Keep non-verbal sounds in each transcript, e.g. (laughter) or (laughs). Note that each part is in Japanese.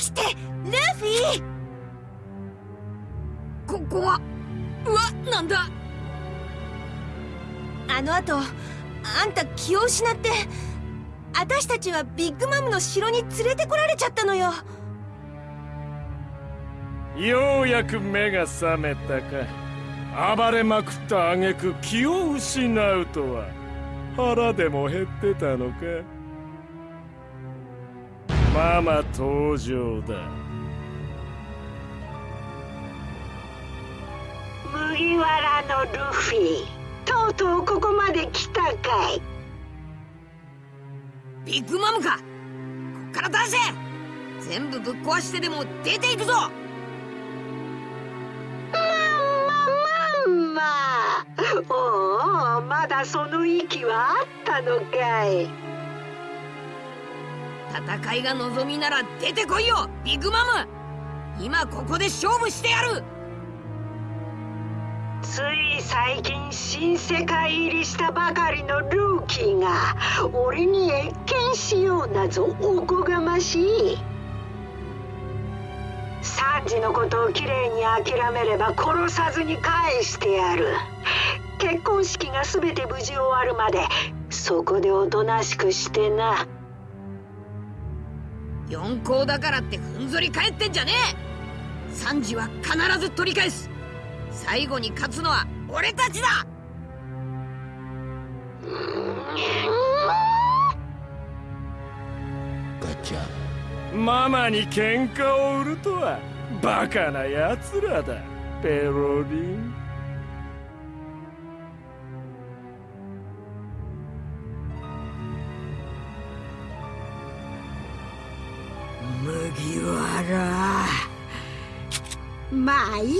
起きてルフィ。ここはうわなんだ。あの後あんた気を失って私たちはビッグマムの城に連れてこられちゃったのよ。ようやく目が覚めたか。暴れまくった挙句気を失うとは。腹でも減ってたのかママ登場だ。麦わらのルフィとうとうここまで来たかい。ビッグマムか。こっから出せ。全部ぶっ壊してでも出ていくぞ。まんま (laughs) おおまだその息はあったのかい戦いが望みなら出てこいよビッグマム。今ここで勝負してやる。つい最近新世界入りしたばかりのルーキーが俺に謁見しようなぞおこがましい。サンジのことをきれいに諦めれば殺さずに返してやる。結婚式が全て無事終わるまでそこでおとなしくしてな。四皇だからってふんぞり返ってんじゃねえ。サンジは必ず取り返す。最後に勝つのは俺たちだ。ガチャ。ママに喧嘩を売るとはバカな奴らだ。ペロリンまあいい。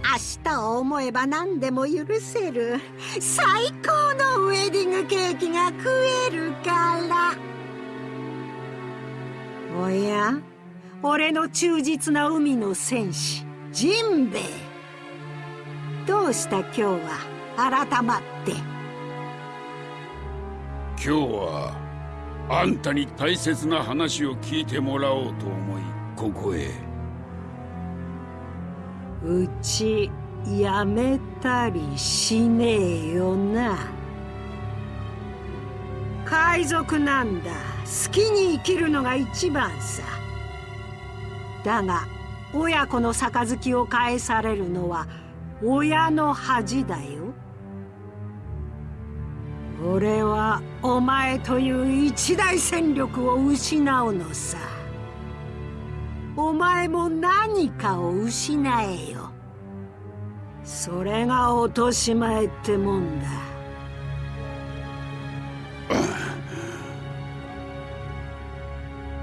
明日を思えば何でも許せる。最高のウェディングケーキが食えるから。おや？俺の忠実な海の戦士ジンベエ。どうした今日は？改まって。今日はあんたに大切な話を聞いてもらおうと思いここへ。うちやめたりしねえよな。海賊なんだ。好きに生きるのが一番さ。だが親子の杯を返されるのは親の恥だよ。俺はお前という一大戦力を失うのさ。お前も何かを失えよ。それが落とし前ってもんだ。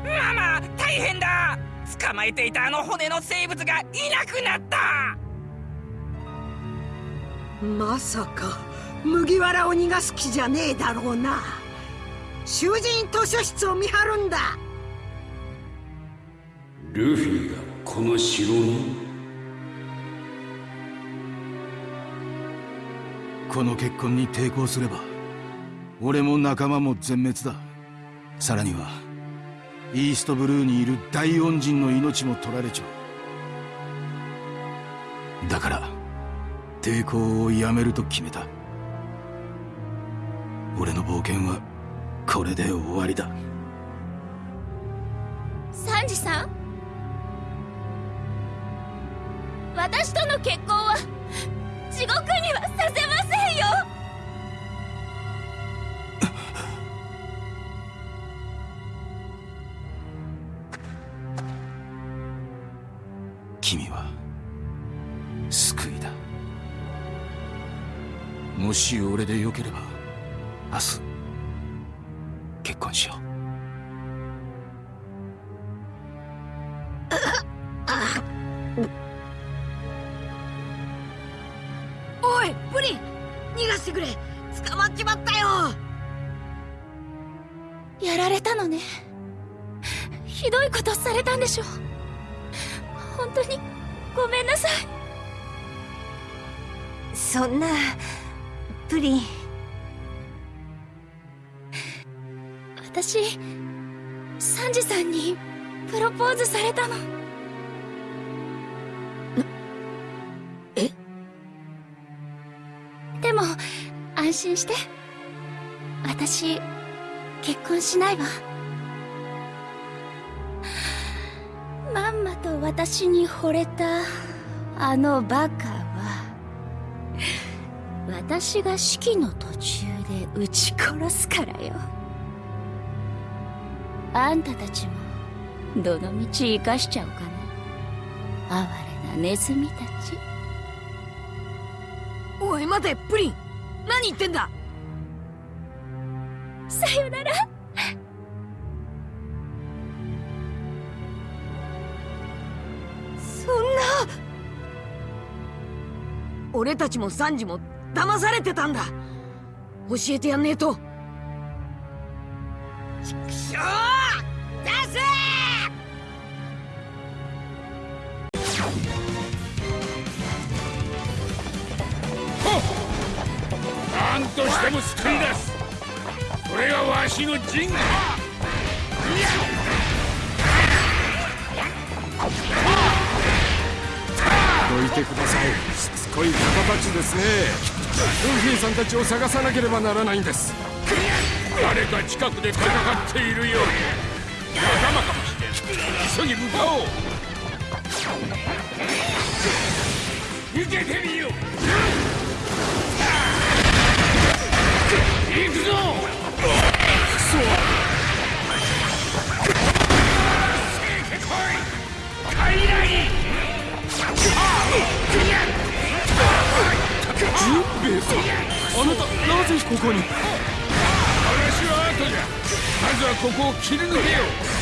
ママ大変だ。捕まえていたあの骨の生物がいなくなった。まさか麦わらを逃がす気じゃねえだろうな。囚人図書室を見張るんだルフィがこの城に？この結婚に抵抗すれば俺も仲間も全滅だ。さらにはイーストブルーにいる大恩人の命も取られちゃう。だから抵抗をやめると決めた。俺の冒険はこれで終わりだ。サンジさん？結婚は地獄にはさせませんよ。君は救いだ。もし俺でよければ明日結婚しよう。でしょ本当に。ごめんなさい。そんなプリン。私サンジさんにプロポーズされたの。え？でも安心して。私結婚しないわ私に惚れたあのバカは私が式の途中で撃ち殺すからよ。あんたたちもどの道生かしちゃおうかな。哀れなネズミたち。おい待てプリン何言ってんだ？俺たちもサンジも騙されてたんだ。教えてやんねえと。ちくしょう出せ！何としても救い出す。それがわしの陣だどいてくださいこい方たちですね。ルフィさんたちを探さなければならないんです。誰か近くで戦っているよう。仲間かもしれん。急ぎ向かおう。受けてみよここに。話は後じゃ。まずはここを切り抜けよう。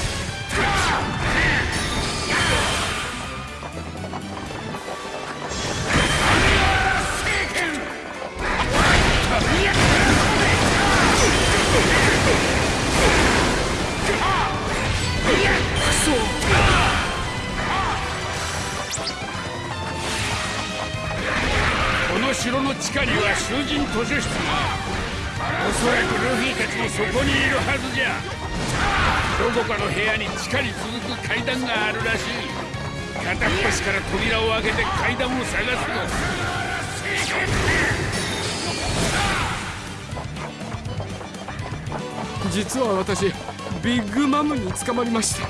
城の地下には囚人図書室がおそらくルフィたちもそこにいるはずじゃ。どこかの部屋に地下に続く階段があるらしい。片っ端から扉を開けて階段を探すと実は私ビッグマムに捕まりまして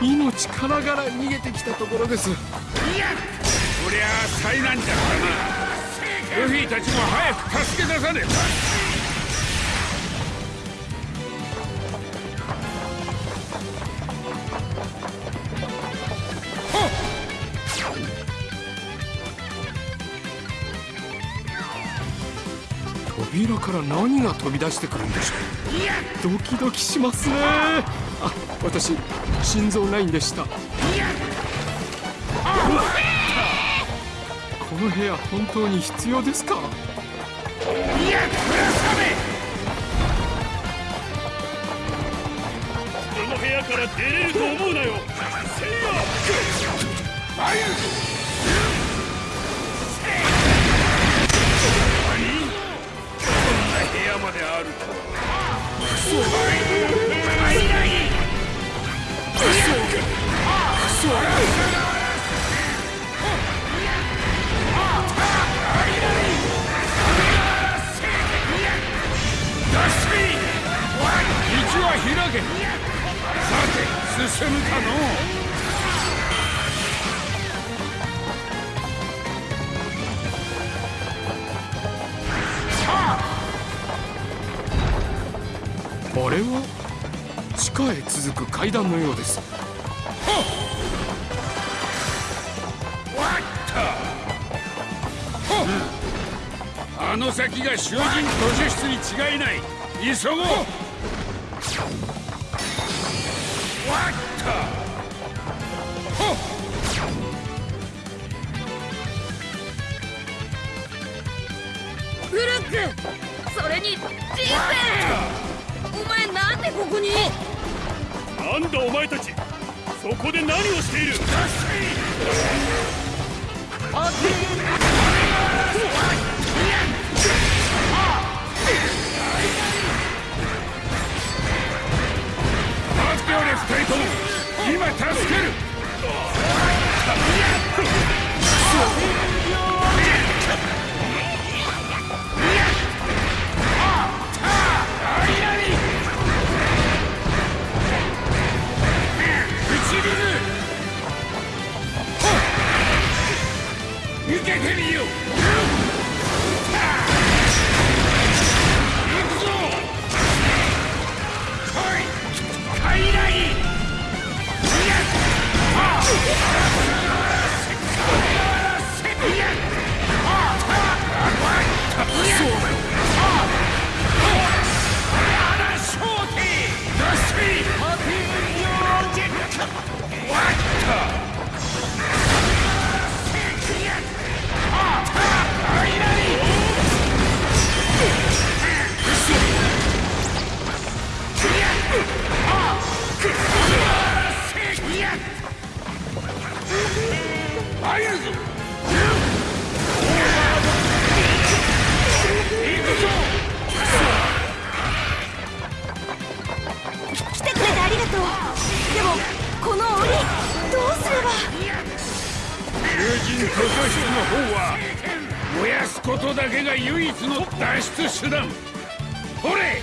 命からがら逃げてきたところです。こりゃあ災難じゃったなルフィたちも早く助け出さねば。扉から何が飛び出してくるんでしょう。ドキドキしますね。あ私心臓ないんでした。この部屋本当に必要ですか？いやクラスカメ。この部屋から出れると思うなよ。せい。やこんな部屋まであるとは道は。さて進むかのあ。れは地下へ続く階段のようです。あの先が囚人図書室に違いない。急ごう。わったほっブルックそれにジンベエお前なんでここに？なんだお前たち。そこで何をしている？二人とも今助ける。入るぞ来てくれてありがと。うでもこの檻どうすれば。囚人図書室の方は燃やすことだけが唯一の脱出手段。ほれ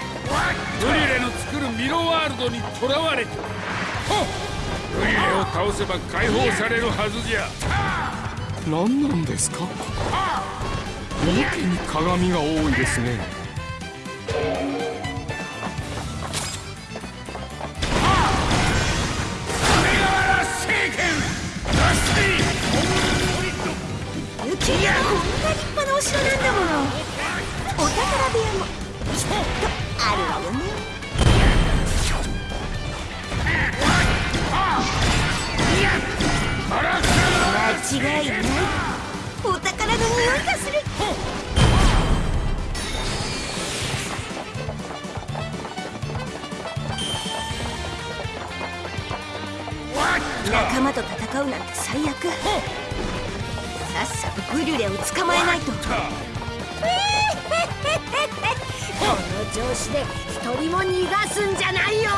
ブリュレの作るミロワールドに囚われてるブリュレを倒せば解放されるはずじゃ。何なんですか？やけに鏡が多いですね調子で一人も逃がすんじゃないよ。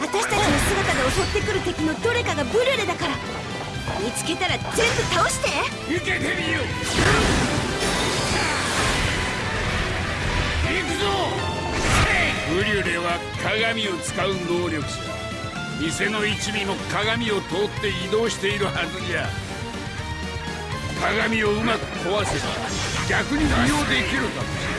私たちの姿で襲ってくる敵のどれかがブリュレだから。見つけたら全部倒して。受けてみよう。行くぞ。ブリュレは鏡を使う能力者。店の一味も鏡を通って移動しているはずじゃ鏡をうまく壊せば逆に利用できるかもしれ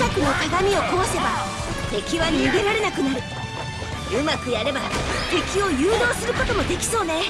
近くの鏡を壊せば敵は逃げられなくなる。うまくやれば敵を誘導することもできそうね。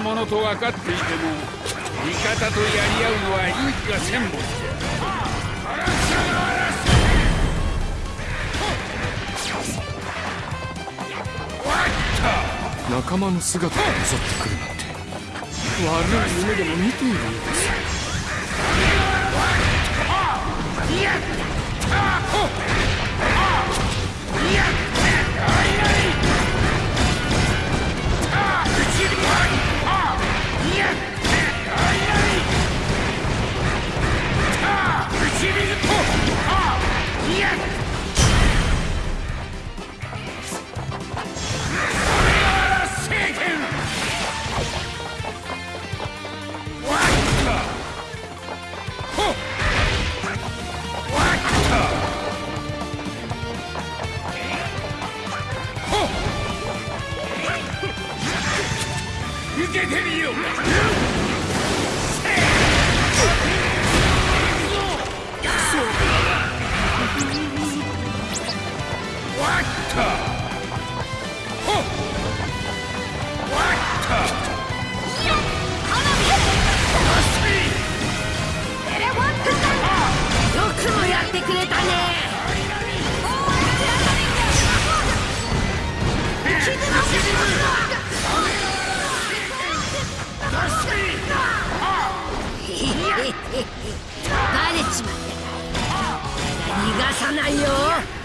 者と分かっていても味方とやり合うのはいい気がせんもんじゃ仲間の姿が襲ってくるなんて。悪い夢でも見ている。んです逃がさないよ。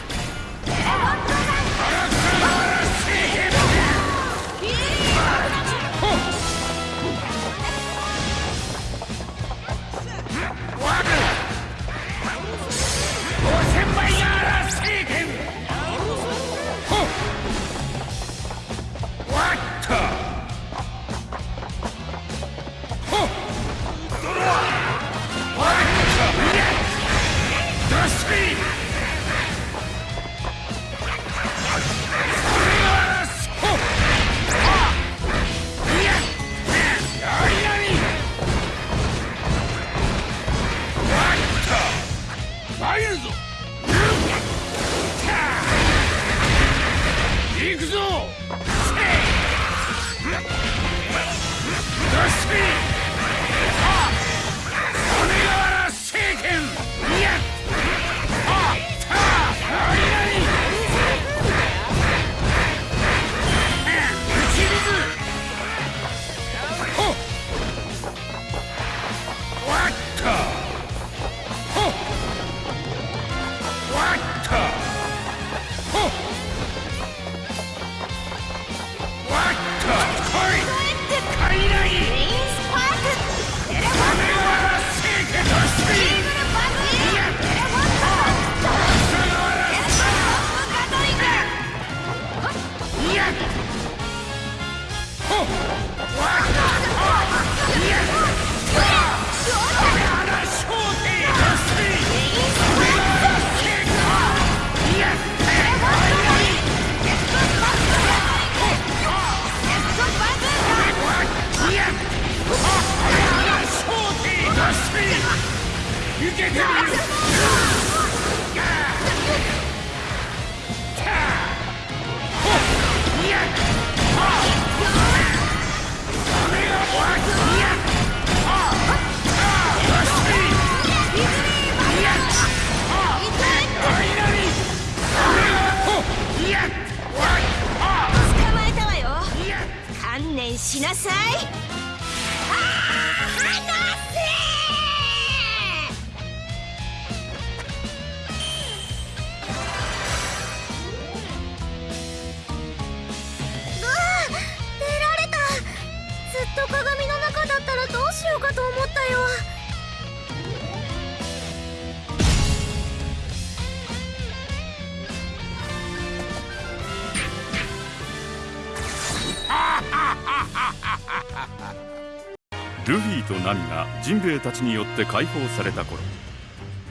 ルフィとナミがジンベエたちによって解放された頃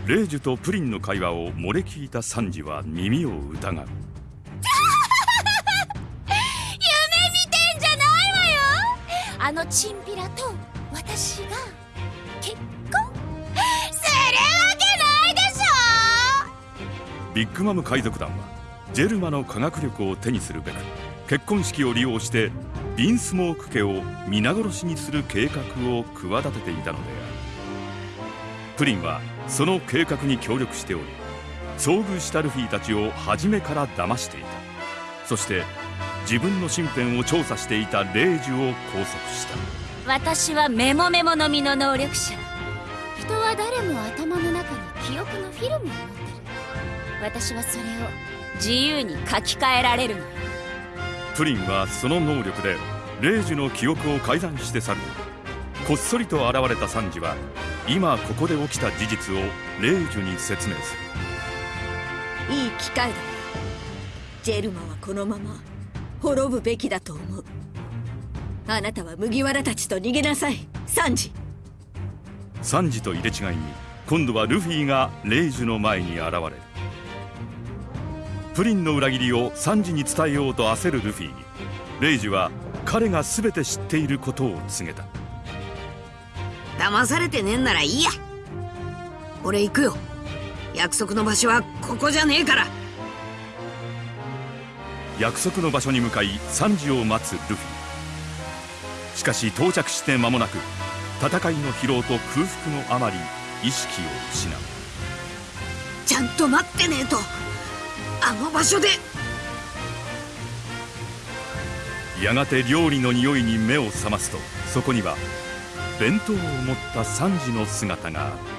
レイジュとプリンの会話を漏れ聞いたサンジは耳を疑う。(laughs) 夢見てんじゃないわよ。あのチンピラと私が結婚するわけないでしょ。ビッグマム海賊団はジェルマの科学力を手にするべく結婚式を利用してビンスモーク家を皆殺しにする計画を企てていたのである。プリンはその計画に協力しており遭遇したルフィたちを初めから騙していた。そして自分の身辺を調査していたレイジュを拘束した。私はメモメモのみの能力者。人は誰も頭の中に記憶のフィルムを持ってる。私はそれを自由に書き換えられるの。よプリンはその能力でレイジュの記憶を改ざんして去る。こっそりと現れたサンジは今ここで起きた事実をレイジュに説明する。いい機会だ。ジェルマはこのまま滅ぶべきだと思う。あなたは麦わらたちと逃げなさい。サンジサンジと入れ違いに今度はルフィがレイジュの前に現れるプリンの裏切りをサンジに伝えようと焦るルフィ。にレイジュは彼が全て知っていることを告げた。騙されてねえんならいいや。俺行くよ。約束の場所はここじゃねえから。約束の場所に向かいサンジを待つルフィ。しかし到着して間もなく戦いの疲労と空腹のあまり意識を失う。ちゃんと待ってねえとあの場所で。やがて料理の匂いに目を覚ますとそこには弁当を持った三次の姿が。あった